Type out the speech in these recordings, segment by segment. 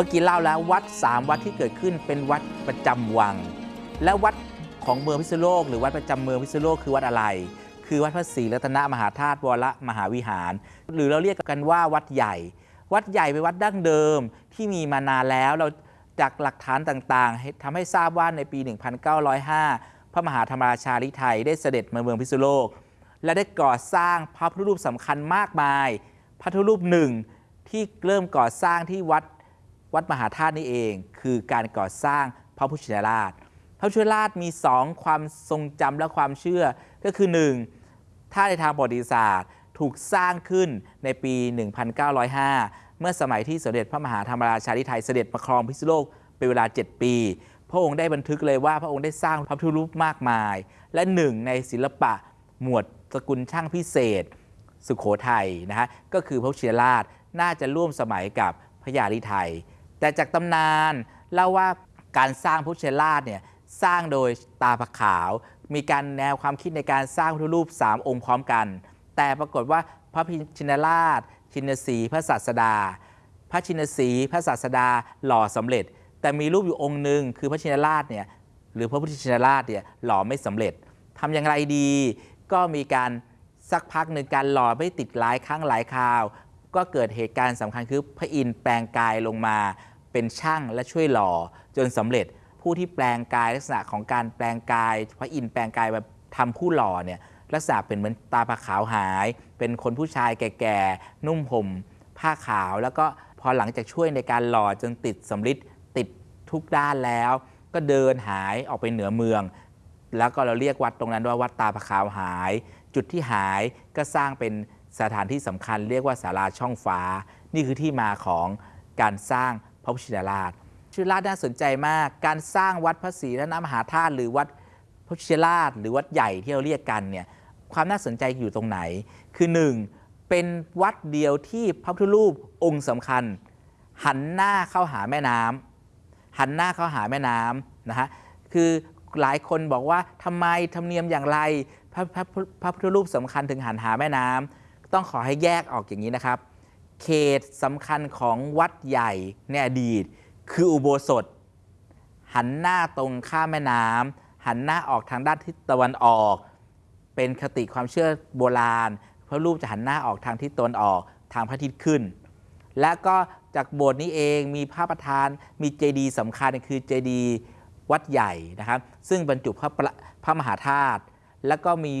มื่อกี้เล่าแล้ววัด 3 วัดที่เกิดขึ้นเป็นวัดประจำวัง และวัดของเมืองพิษณุโลก หรือวัดประจำเมืองพิษณุโลกคือวัดอะไร คือวัดพระศรีรัตนมหาธาตุวรมหาวิหาร หรือเราเรียกกันว่าวัดใหญ่ วัดใหญ่เป็นวัดดั้งเดิมที่มีมานานแล้วเราจากหลักฐานต่างๆทำให้ทราบว่าในปี 1905 พระมหาธรรมราชาลิไทยได้เสด็จมาเมืองพิษณุโลก และได้ก่อสร้างพระพุทธรูปสำคัญมากมาย พระพุทธรูปหนึ่งที่เริ่มก่อสร้างที่วัด วัดมหาธาตุนี่เอง คือการก่อสร้างพระพุทธชินราช พระพุทธชินราชมีสองความทรงจำและความเชื่อก็คือหนึ่งถ้าในทางประวัติศาสตร์ถูกสร้างขึ้นในปี 1905 เมื่อสมัยที่สมเด็จพระมหาธรรมราชาธิไทยเสด็จประครองพิษณุโลกเป็นเวลา 7 ปี พระองค์ได้บันทึกเลยว่าพระองค์ได้สร้างพระพุทธรูปมากมาย และหนึ่งในศิลปะหมวดสกุลช่างพิเศษ สุขโขทัยนะฮะก็คือพระพุทธชินราชน่าจะร่วมสมัยกับพระยาลิไทย แต่จากตำนานเล่าว่าการสร้างพุทธชินราชเนี่ยสร้างโดยตาผขาว มีการแนวความคิดในการสร้างพุทธรูป 3 องค์พร้อมกัน แต่ปรากฏว่าพระพิชินราช ชินสีพระศาสดา พระชินสีพระศาสดาหล่อสำเร็จ แต่มีรูปอยู่องค์หนึ่งคือพระชินราชเนี่ยหรือพระพุทธชินราชเนี่ยหล่อไม่สำเร็จทำอย่างไรดี ก็มีการสักพักหนึ่งการหล่อไม่ติดหลายครั้งหลายคราว ก็เกิดเหตุการณ์สำคัญคือพระอินทร์แปลงกายลงมาเป็นช่างและช่วยหล่อจนสำเร็จผู้ที่แปลงกายลักษณะของการแปลงกาย พระอินทร์แปลงกายแบบทำผู้หล่อเนี่ยลักษณะเป็นเหมือนตาผาขาวหาย เป็นคนผู้ชายแก่ๆ นุ่มห่มผ้าขาว แล้วก็พอหลังจากช่วยในการหล่อจนติดสำริดติดทุกด้านแล้ว ก็เดินหายออกไปเหนือเมือง แล้วก็เราเรียกวัดตรงนั้นว่าวัดตาผาขาวหาย จุดที่หายก็สร้างเป็น สถานที่สำคัญเรียกว่าศาลาช่องฟ้า นี่คือที่มาของการสร้างพระพุทธชินราชชินราชน่าสนใจมาก การสร้างวัดพระศรีรัตนมหาธาตุหรือวัดพระพุทธชิราชหรือวัดใหญ่ที่เราเรียกกันเนี่ยความน่าสนใจอยู่ตรงไหน คือหนึ่งเป็นวัดเดียวที่พระพุทธรูปองค์สำคัญ หันหน้าเข้าหาแม่น้ำหันหน้าเข้าหาแม่น้ำนะฮะคือหลายคนบอกว่าทำไมธรรมเนียมอย่างไรพระพระพระพุทธรูปสำคัญถึงหันหาแม่น้ำ ต้องขอให้แยกออกอย่างนี้นะครับ เขตสำคัญของวัดใหญ่ในอดีต คืออุโบสถ หันหน้าตรงข้ามแม่น้ำหันหน้าออกทางด้านทิศตะวันออก เป็นคติความเชื่อโบราณพระรูปจะหันหน้าออกทางทิศตะวันออกทางพระอาทิตย์ขึ้น และก็จากโบสถ์นี้เองมีพระประธานมีเจดีย์สำคัญคือเจดีย์วัดใหญ่นะครับ ซึ่งบรรจุพระประพระมหาธาตุ แล้วก็มี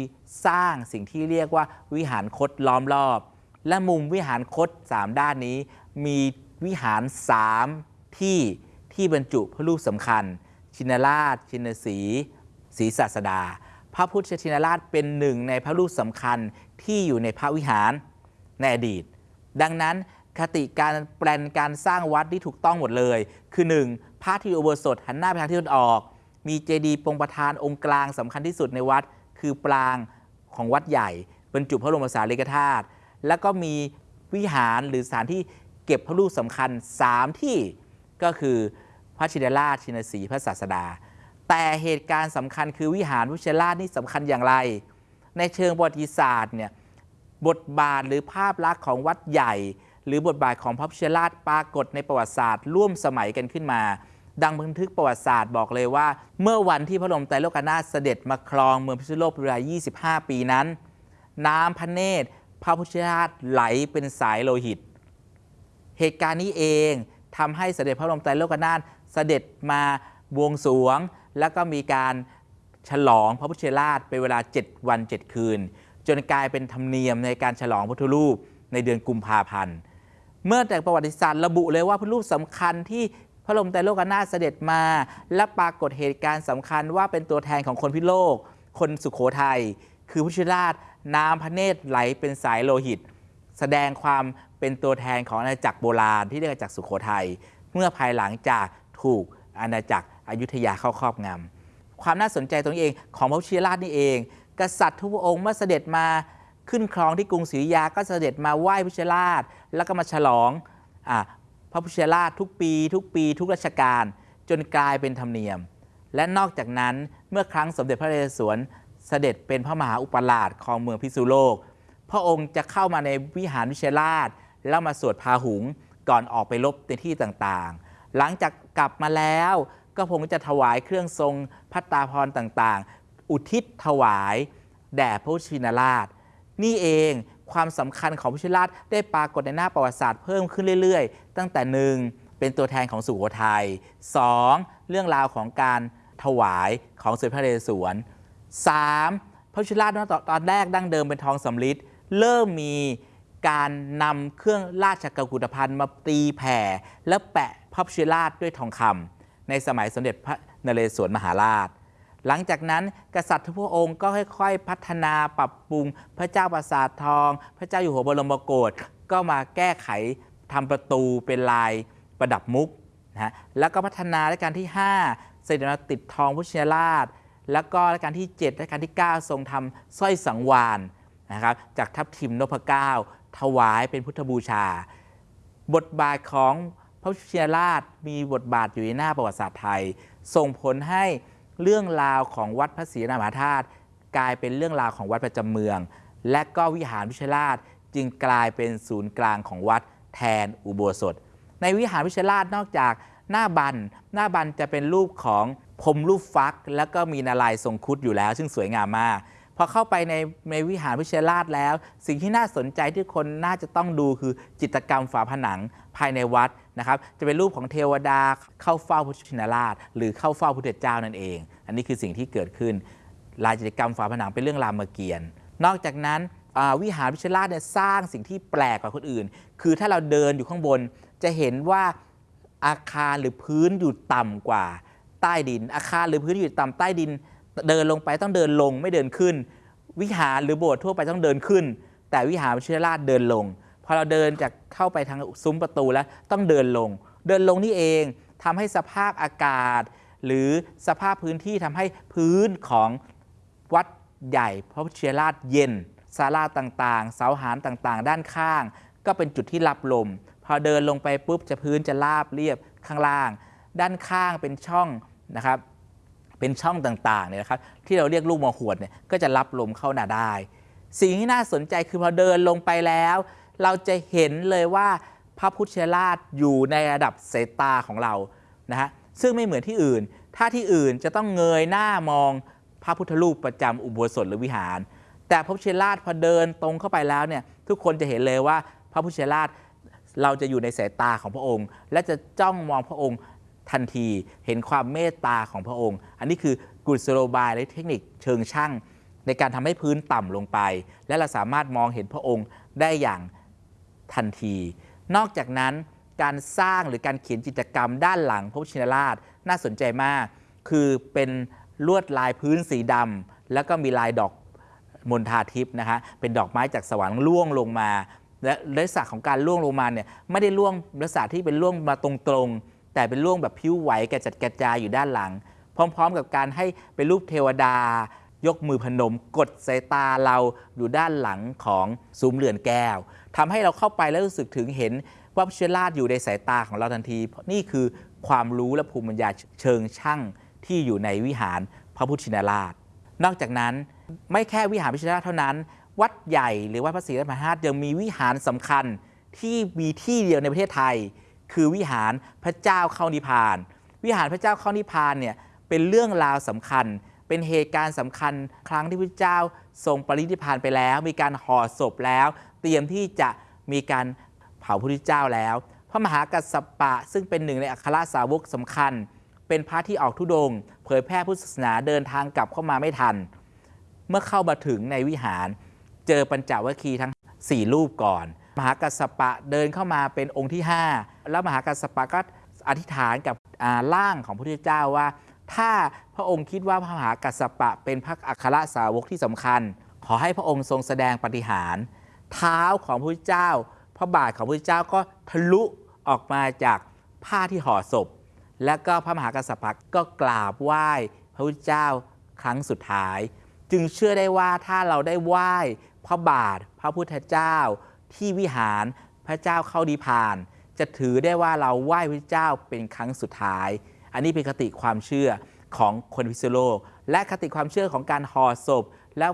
สร้างสิ่งที่เรียกว่าวิหารคดล้อมรอบ และมุมวิหารคด3 ด้านนี้ มีวิหาร 3 ที่ที่บรรจุพระรูปสำคัญ ชินราช ชินสีศรีศาสดา พระพุทธชินราชเป็นหนึ่งในพระรูปสำคัญที่อยู่ในพระวิหารในอดีต ดังนั้นคติการแปลนการสร้างวัดที่ถูกต้องหมดเลย คือ 1. พระที่อุโบสถหันหน้าไปทางทิศตะวันออก มีเจดีย์ปงประธานองค์กลางสำคัญที่สุดในวัด คือปรางของวัดใหญ่บรรจุพระบรมสารีริกธาตุแล้วก็มีวิหารหรือสถานที่เก็บพระรูปสำคัญ 3 ที่ก็คือพระชินราชชินสีพระศาสดา แต่เหตุการณ์สำคัญคือวิหารพระชินราชนี่สำคัญอย่างไร ในเชิงประวัติศาสตร์เนี่ยบทบาทหรือภาพลักษณ์ของวัดใหญ่ หรือบทบาทของพระพุทธราชปรากฏในประวัติศาสตร์ ร่วมสมัยกันขึ้นมา ดังบันทึกประวัติศาสตร์บอกเลยว่า เมื่อวันที่พระบรมไตรโลกนาถเสด็จมาครองเมืองพิษณุโลกเป็นเวลา 25 ปีนั้น น้ำพระเนตรพระพุทธราชไหลเป็นสายโลหิต เหตุการณ์นี้เองทำให้เสด็จพระบรมไตรโลกนาถเสด็จมาบวงสรวง แล้วก็มีการฉลองพระพุทธราชเป็นเวลา 7 วัน 7 คืน จนกลายเป็นธรรมเนียมในการฉลองพุทธรูปในเดือนกุมภาพันธ์ เมื่อแต่ประวัติศาสตร์ระบุเลยว่าพระรูปสำคัญที่ ระบรมไตรโลกนาถเสด็จมา และปรากฏเหตุการณ์สำคัญว่าเป็นตัวแทนของคนพิโลก คนสุขโขทัยคือพุทธราชน้ำพระเนตรไหลเป็นสายโลหิต แสดงความเป็นตัวแทนของอาณาจักรโบราณที่เรียกว่าจักรสุขโขทัยเมื่อภายหลังจากถูกอาณาจักรอยุธยาเข้าครอบงำความน่าสนใจตรงนี้เองของพระพุทธราชนี่เอง กษัตริย์ทุกองค์เมื่อเสด็จมาขึ้นครองที่กรุงศรีอยุธยาก็เสด็จมาไหว้พุทธราช แล้วก็มาฉลองอพ ระพุทธราชทุกปี ทุกปี ทุกราชการ จนกลายเป็นธรรมเนียม และนอกจากนั้นเมื่อครั้งสมเด็จพระนเรศวรเสด็จเป็นพระมหาอุปราชของเมืองพิษณุโลก พระองค์จะเข้ามาในวิหารวิเชราช แล้วมาสวดพาหุงก่อนออกไปรบในที่ต่างๆ หลังจากกลับมาแล้วก็คงจะถวายเครื่องทรงพัตตาพรต่างๆ อุทิศถวาย แด่พระพุชินราช นี่เอง ความสำคัญของพุชิราชได้ปรากฏในหน้าประวัติศาสตร์เพิ่มขึ้นเรื่อยๆ ตั้งแต่หนึ่งเป็นตัวแทนของสุโขทัย 2. เรื่องราวของการถวายของสมเด็จพระนเรศวร 3. พระพุทธชิราชตอนแรกดั้งเดิมเป็นทองสำริดเริ่มมีการนำเครื่องราชกุฏภัณฑ์มาตีแผ่ และแปะพระพุทธชิราชด้วยทองคำในสมัยสมเด็จพระนเรศวรมหาราช หลังจากนั้นกษัตริย์ทุกพระองค์ก็ค่อยๆ พัฒนาปรับปรุง พระเจ้าปราสาททอง พระเจ้าอยู่หัวบรมโกศก็มาแก้ไขทำประตูเป็นลายประดับมุกนะฮะแล้วก็พัฒนารัชกาลที่ 5 เสด็จมาติดทองพุทธชินราช แล้วก็รัชกาลที่ 7รัชกาลที่ 9 ทรงทำสร้อยสังวานนะครับจากทัพทิมนพเก้าถวายเป็นพุทธบูชา บทบาทของพระพุทธชินราชมีบทบาทอยู่ในหน้าประวัติศาสตร์ไทย ส่งผลให้ เรื่องราวของวัดพระศรีนามหาธาตุกลายเป็นเรื่องราวของวัดประจำเมือง และก็วิหารวิชราชจึงกลายเป็นศูนย์กลางของวัดแทนอุโบสถ ในวิหารวิชราชนอกจากหน้าบันหน้าบันจะเป็นรูปของพรมรูปฟัก แล้วก็มีนาลายทรงคุดอยู่แล้ว ซึ่งสวยงามมากพอเข้าไปในในวิหารวิเชราชแล้ว สิ่งที่น่าสนใจที่คนน่าจะต้องดูคือจิตรกรรมฝาผนังภายในวัด นะครับจะเป็นรูปของเทวดาเข้าเฝ้าพุทธชินราช หรือเข้าเฝ้าพุทธเจ้านั่นเอง อันนี้คือสิ่งที่เกิดขึ้นลายจิตรกรรมฝาผนังเป็นเรื่องรามเกียรติ์นอกจากนั้นวิหารวิชยราชเนี่ยสร้างสิ่งที่แปลกกว่าคนอื่น คือถ้าเราเดินอยู่ข้างบน จะเห็นว่าอาคารหรือพื้นอยู่ต่ำกว่าใต้ดิน อาคารหรือพื้นอยู่ต่ำใต้ดิน เดินลงไปต้องเดินลงไม่เดินขึ้น วิหารหรือโบสถ์ทั่วไปต้องเดินขึ้น แต่วิหารวิชยราชเดินลง พอเราเดินจากเข้าไปทางซุ้มประตูแล้วต้องเดินลง เดินลงนี่เองทำให้สภาพอากาศ หรือสภาพพื้นที่ทำให้พื้นของวัดใหญ่พระพุทธราชเย็นศาลาต่างๆ เสาหารต่างๆ ด้านข้าง ก็เป็นจุดที่รับลม พอเดินลงไปปุ๊บจะพื้นจะราบเรียบข้างล่าง ด้านข้างเป็นช่องนะครับเป็นช่องต่างๆเนี่ยนะครับที่เราเรียกลูกมะหวดเนี่ยก็จะรับลมเข้าหนาได้ สิ่งที่น่าสนใจคือพอเดินลงไปแล้ว เราจะเห็นเลยว่าพระพุทธราชอยู่ในระดับสายตาของเรานะฮะซึ่งไม่เหมือนที่อื่น ถ้าที่อื่นจะต้องเงยหน้ามองพระพุทธรูปประจำอุโบสถหรือวิหาร แต่พระพุทธราชพอเดินตรงเข้าไปแล้วเนี่ยทุกคนจะเห็นเลยว่าพระพุทธราชเราจะอยู่ในสายตาของพระองค์ และจะจ้องมองพระองค์ทันทีเห็นความเมตตาของพระองค์ อันนี้คือกุศโลบายและเทคนิคเชิงช่าง ในการทำให้พื้นต่ำลงไป และเราสามารถมองเห็นพระองค์ได้อย่าง ทันที นอกจากนั้นการสร้างหรือการเขียนจิตรกรรมด้านหลังพระพุทธชินราชน่าสนใจมาก คือเป็นลวดลายพื้นสีดำแล้วก็มีลายดอกมณฑาทิพย์นะฮะเป็นดอกไม้จากสวรรค์ล่วงลงมา และลักษณะของการล่วงลงมาเนี่ยไม่ได้ล่วงลักษณะที่เป็นล่วงมาตรงๆ แต่เป็นล่วงแบบผิวไหวกระจัดกระจายอยู่ด้านหลัง พร้อม ๆ กับการให้เป็นรูปเทวดายกมือพนม กดสายตาเราอยู่ด้านหลังของซุ้มเรือนแก้ว ทำให้เราเข้าไปแล้วรู้สึกถึงเห็นว่าพระเชยราชอยู่ในสายตาของเราทันที นี่คือความรู้และภูมิปัญญาเชิงช่างที่อยู่ในวิหารพระพุทธชินราช นอกจากนั้นไม่แค่วิหารพระชินราชเท่านั้น วัดใหญ่หรือวัดพระศรีรัตนมหาธาตุยังมีวิหารสำคัญที่มีที่เดียวในประเทศไทย คือวิหารพระเจ้าเข้านิพพาน วิหารพระเจ้าเข้านิพพานเนี่ยเป็นเรื่องราวสำคัญ เป็นเหตุการณ์สำคัญ ครั้งที่พระเจ้าทรงปรินิพพานไปแล้ว มีการห่อศพแล้ว เตรียมที่จะมีการเผาพระพุทธเจ้าแล้ว พระมหากัสสปะซึ่งเป็นหนึ่งในอัครสาวกสำคัญ เป็นพระที่ออกทุดง เผยแพร่พุทธศาสนาเดินทางกลับเข้ามาไม่ทัน เมื่อเข้ามาถึงในวิหาร เจอปัญจวัคคีย์ทั้ง 4 รูปก่อน มหากัสสปะเดินเข้ามาเป็นองค์ที่ 5 แล้วมหากัสสปะก็อธิษฐานกับร่างของพระพุทธเจ้าว่า ถ้าพระองค์คิดว่าพระมหากัสสปะเป็นพระอัครสาวกที่สำคัญ ขอให้พระองค์ทรงแสดงปฏิหาร เท้าของพระพุทธเจ้า พระบาทของพระพุทธเจ้าก็ทะลุออกมาจากผ้าที่ห่อศพ แล้วก็พระมหากัสสปะก็กราบไหว้พระพุทธเจ้าครั้งสุดท้าย จึงเชื่อได้ว่าถ้าเราได้ไหว้พระบาทพระพุทธเจ้า ที่วิหารพระเจ้าเข้านิพาน จะถือได้ว่าเราไหว้พระเจ้าเป็นครั้งสุดท้าย อันนี้เป็นคติความเชื่อของคนพิษณุโลก และคติความเชื่อของการห่อศพ แล้ว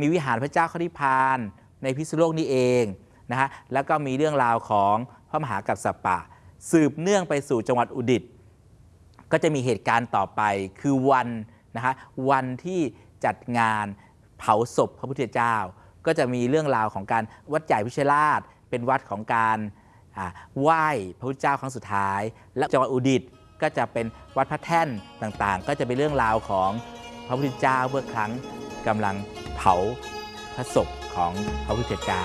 มีวิหารพระเจ้าเข้านิพพาน ในพิษณุโลกนี่เองนะฮะแล้วก็มีเรื่องราวของพระมหากัสสปะ สืบเนื่องไปสู่จังหวัดอุดิตก็จะมีเหตุการณ์ต่อไปคือวันนะคะวันที่จัดงานเผาศพพระพุทธเจ้า ก็จะมีเรื่องราวของการวัดใหญ่พิชราช เป็นวัดของการไหว้พระพุทธเจ้าครั้งสุดท้าย และจังหวัดอุดิตก็จะเป็นวัดพระแท่นต่างๆ ก็จะเป็นเรื่องราวของพระพุทธเจ้าเมื่อครั้งกำลังเผาพระศพ ของพระพุทธเจ้า